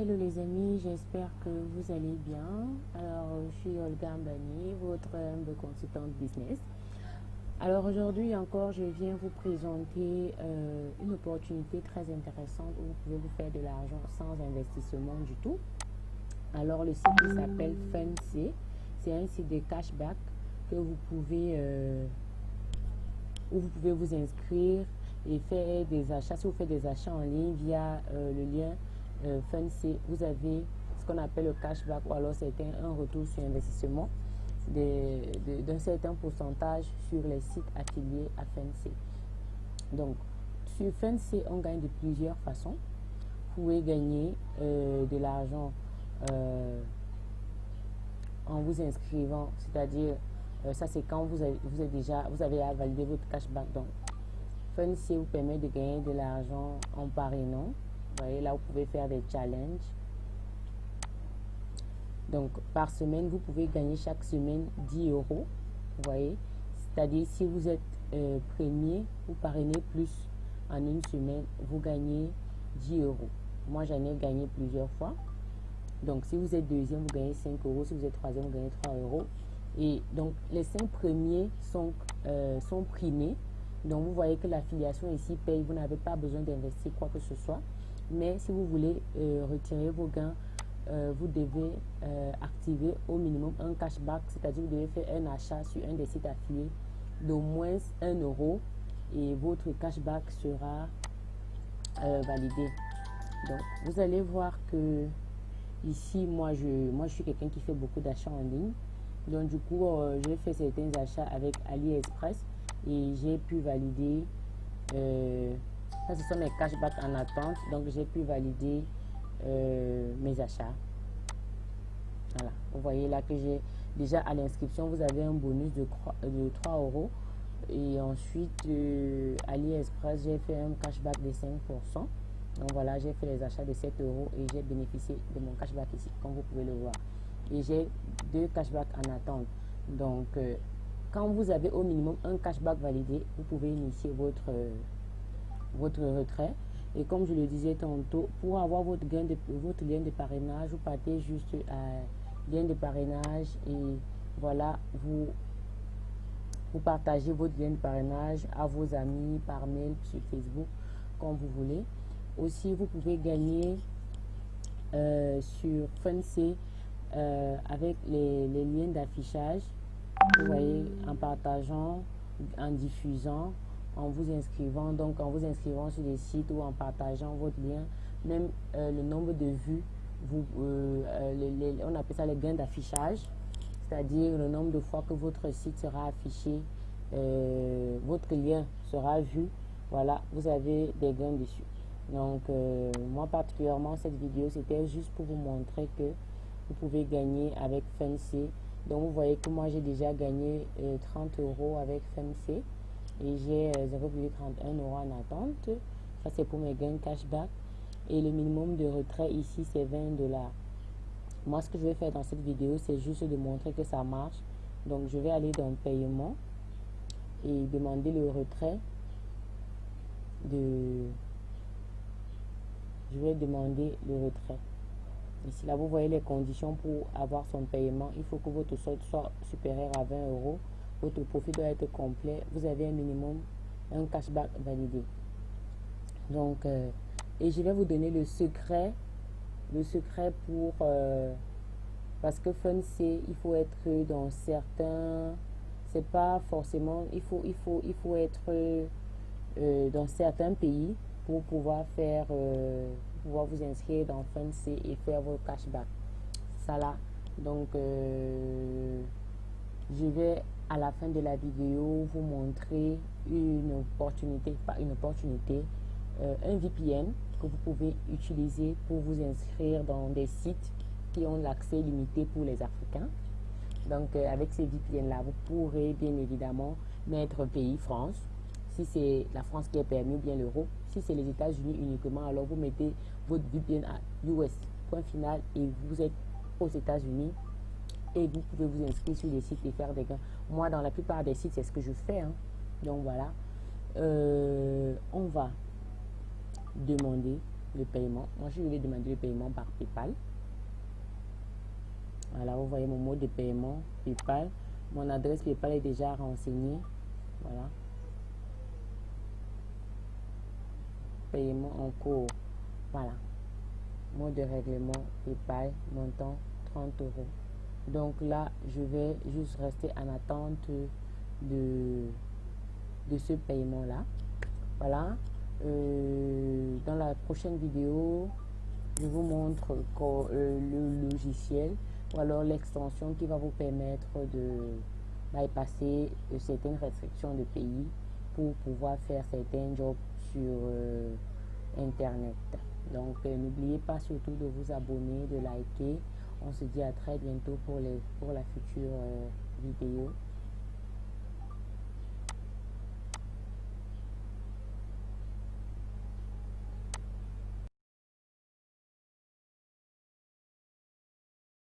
Hello les amis, j'espère que vous allez bien. Alors, je suis Olga Mbani, votre humble consultante business. Alors aujourd'hui encore, je viens vous présenter euh, une opportunité très intéressante où vous pouvez vous faire de l'argent sans investissement du tout. Alors le site s'appelle Fancy. C'est un site de cashback que vous pouvez euh, où vous pouvez vous inscrire et faire des achats. Si vous faites des achats en ligne via euh, le lien euh, vous avez ce qu'on appelle le cashback ou alors c'est un retour sur investissement d'un certain pourcentage sur les sites affiliés à Fancy. Donc, sur Fancy, on gagne de plusieurs façons. Vous pouvez gagner euh, de l'argent euh, en vous inscrivant, c'est-à-dire, euh, ça c'est quand vous avez, vous déjà, vous avez à valider votre cashback. Donc, Fancy vous permet de gagner de l'argent en parrainant. Voyez, là, vous pouvez faire des challenges donc, par semaine, vous pouvez gagner chaque semaine 10 euros. Vous voyez C'est-à-dire, si vous êtes euh, premier, vous parrainez plus en une semaine, vous gagnez 10 euros. Moi, j'en ai gagné plusieurs fois. Donc, si vous êtes deuxième, vous gagnez 5 euros. Si vous êtes troisième, vous gagnez 3 euros. Et donc, les cinq premiers sont, euh, sont primés. Donc, vous voyez que l'affiliation ici paye. Vous n'avez pas besoin d'investir quoi que ce soit. Mais si vous voulez euh, retirer vos gains euh, vous devez euh, activer au minimum un cashback, c'est-à-dire vous devez faire un achat sur un des sites affiliés d'au moins 1 euro et votre cashback sera validé. Donc, vous allez voir que ici, moi, je, moi, je suis quelqu'un qui fait beaucoup d'achats en ligne. Donc, du coup, j'ai fait certains achats avec AliExpress et j'ai pu valider. Ça, ce sont mes cashbacks en attente. Donc, j'ai pu valider euh, mes achats. Voilà, vous voyez là que j'ai déjà à l'inscription, vous avez un bonus de, de 3 euros. Et ensuite, euh, AliExpress, j'ai fait un cashback de 5%. Donc voilà, j'ai fait les achats de 7 euros et j'ai bénéficié de mon cashback ici, comme vous pouvez le voir. Et j'ai deux cashbacks en attente. Donc, euh, quand vous avez au minimum un cashback validé, vous pouvez initier votre, votre retrait. Et comme je le disais tantôt, pour avoir votre, gain de, votre lien de parrainage, vous partez juste à lien de parrainage et voilà, vous, vous partagez votre lien de parrainage à vos amis par mail sur Facebook, comme vous voulez. Aussi, vous pouvez gagner euh, sur Fancy euh, avec les, les liens d'affichage, vous voyez, en partageant, en diffusant, en vous inscrivant, donc en vous inscrivant sur des sites ou en partageant votre lien, même euh, le nombre de vues, vous, euh, euh, on appelle ça les gains d'affichage, c'est-à-dire le nombre de fois que votre site sera affiché, votre lien sera vu, voilà, vous avez des gains dessus. Donc, moi particulièrement, cette vidéo, c'était juste pour vous montrer que vous pouvez gagner avec Fancy. Donc, vous voyez que moi, j'ai déjà gagné 30 euros avec Fancy et j'ai 0,31 euh, euros en attente. Ça, c'est pour mes gains cashback. Et le minimum de retrait ici, c'est 20 dollars. Moi, ce que je vais faire dans cette vidéo, c'est juste de montrer que ça marche. Donc, je vais aller dans paiement et demander le retrait de... Je vais demander le retrait. Ici, là, vous voyez les conditions pour avoir son paiement. Il faut que votre solde soit supérieur à 20 euros votre profit doit être complet. Vous avez un minimum, un cashback validé. Donc, euh, et je vais vous donner le secret, le secret pour, euh, parce que Fun, c'est, il faut être dans certains, c'est pas forcément, il faut, il faut, il faut être euh, dans certains pays pour pouvoir faire, pouvoir vous inscrire dans Fun, et faire vos cashback. Ça là. Donc, je vais à la fin de la vidéo vous montrer une opportunité, pas une opportunité, euh, un VPN que vous pouvez utiliser pour vous inscrire dans des sites qui ont l'accès limité pour les Africains. Donc euh, avec ces VPN-là, vous pourrez bien évidemment mettre pays France. Si c'est la France qui est permis ou bien l'euro. Si c'est les États-Unis uniquement, alors vous mettez votre VPN à US, point final, et vous êtes aux États-Unis et vous pouvez vous inscrire sur les sites et faire des gains. Moi, dans la plupart des sites, c'est ce que je fais. Hein. Donc voilà. Euh, on va demander le paiement. Moi, je vais demander le paiement par PayPal. Voilà, vous voyez mon mode de paiement PayPal. Mon adresse PayPal est déjà renseignée. Voilà. Paiement en cours. Voilà. Mode de règlement PayPal, montant 30 euros. Donc là, je vais juste rester en attente de, de ce paiement-là. Voilà. Euh, dans la prochaine vidéo, je vous montre euh, le logiciel ou alors l'extension qui va vous permettre de bypasser euh, certaines restrictions de pays pour pouvoir faire certains jobs sur internet donc n'oubliez pas surtout de vous abonner de liker on se dit à très bientôt pour la future vidéo